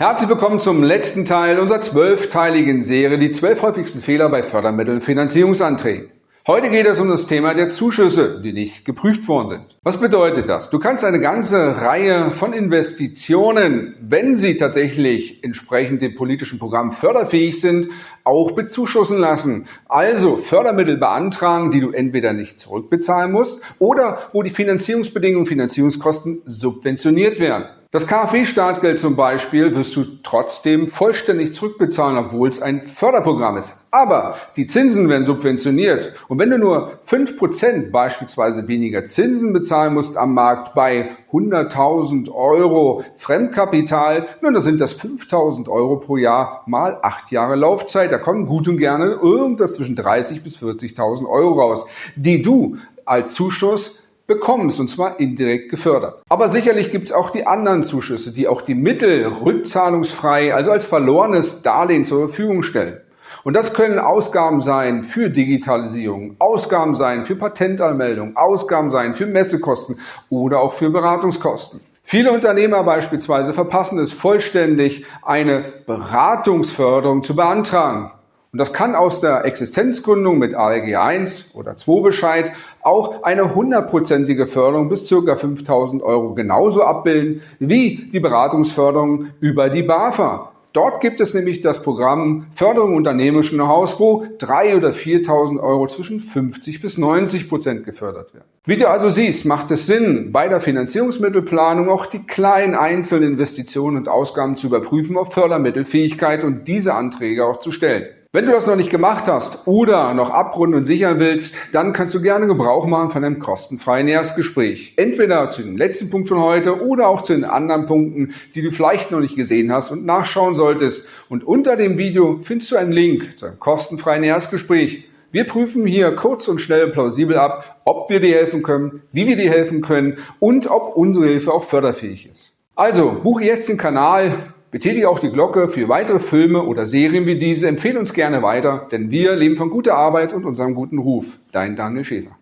Herzlich willkommen zum letzten Teil unserer zwölfteiligen Serie Die zwölf häufigsten Fehler bei Fördermitteln Finanzierungsanträgen. Heute geht es um das Thema der Zuschüsse, die nicht geprüft worden sind. Was bedeutet das? Du kannst eine ganze Reihe von Investitionen, wenn sie tatsächlich entsprechend dem politischen Programm förderfähig sind, auch bezuschussen lassen. Also Fördermittel beantragen, die du entweder nicht zurückbezahlen musst oder wo die Finanzierungsbedingungen, Finanzierungskosten subventioniert werden. Das KfW-Startgeld zum Beispiel wirst du trotzdem vollständig zurückbezahlen, obwohl es ein Förderprogramm ist. Aber die Zinsen werden subventioniert. Und wenn du nur 5% beispielsweise weniger Zinsen bezahlen musst am Markt bei 100.000 Euro Fremdkapital, nun, da sind das 5.000 Euro pro Jahr mal acht Jahre Laufzeit. Da kommen gut und gerne irgendwas zwischen 30.000 bis 40.000 Euro raus, die du als Zuschuss bekommst, und zwar indirekt gefördert. Aber sicherlich gibt es auch die anderen Zuschüsse, die auch die Mittel rückzahlungsfrei, also als verlorenes Darlehen zur Verfügung stellen. Und das können Ausgaben sein für Digitalisierung, Ausgaben sein für Patentanmeldung, Ausgaben sein für Messekosten oder auch für Beratungskosten. Viele Unternehmer beispielsweise verpassen es vollständig, eine Beratungsförderung zu beantragen. Und das kann aus der Existenzgründung mit ALG 1 oder 2 Bescheid auch eine hundertprozentige Förderung bis ca. 5000 Euro genauso abbilden wie die Beratungsförderung über die BAFA. Dort gibt es nämlich das Programm Förderung unternehmerischen Know-hows, wo 3.000 oder 4.000 Euro zwischen 50 bis 90 Prozent gefördert werden. Wie du also siehst, macht es Sinn, bei der Finanzierungsmittelplanung auch die kleinen einzelnen Investitionen und Ausgaben zu überprüfen auf Fördermittelfähigkeit und diese Anträge auch zu stellen. Wenn du das noch nicht gemacht hast oder noch abrunden und sichern willst, dann kannst du gerne Gebrauch machen von einem kostenfreien Erstgespräch. Entweder zu dem letzten Punkt von heute oder auch zu den anderen Punkten, die du vielleicht noch nicht gesehen hast und nachschauen solltest. Und unter dem Video findest du einen Link zu einem kostenfreien Erstgespräch. Wir prüfen hier kurz und schnell plausibel ab, ob wir dir helfen können, wie wir dir helfen können und ob unsere Hilfe auch förderfähig ist. Also, buche jetzt den Kanal, Betätige auch die Glocke für weitere Filme oder Serien wie diese. Empfehle uns gerne weiter, denn wir leben von guter Arbeit und unserem guten Ruf. Dein Daniel Schäfer.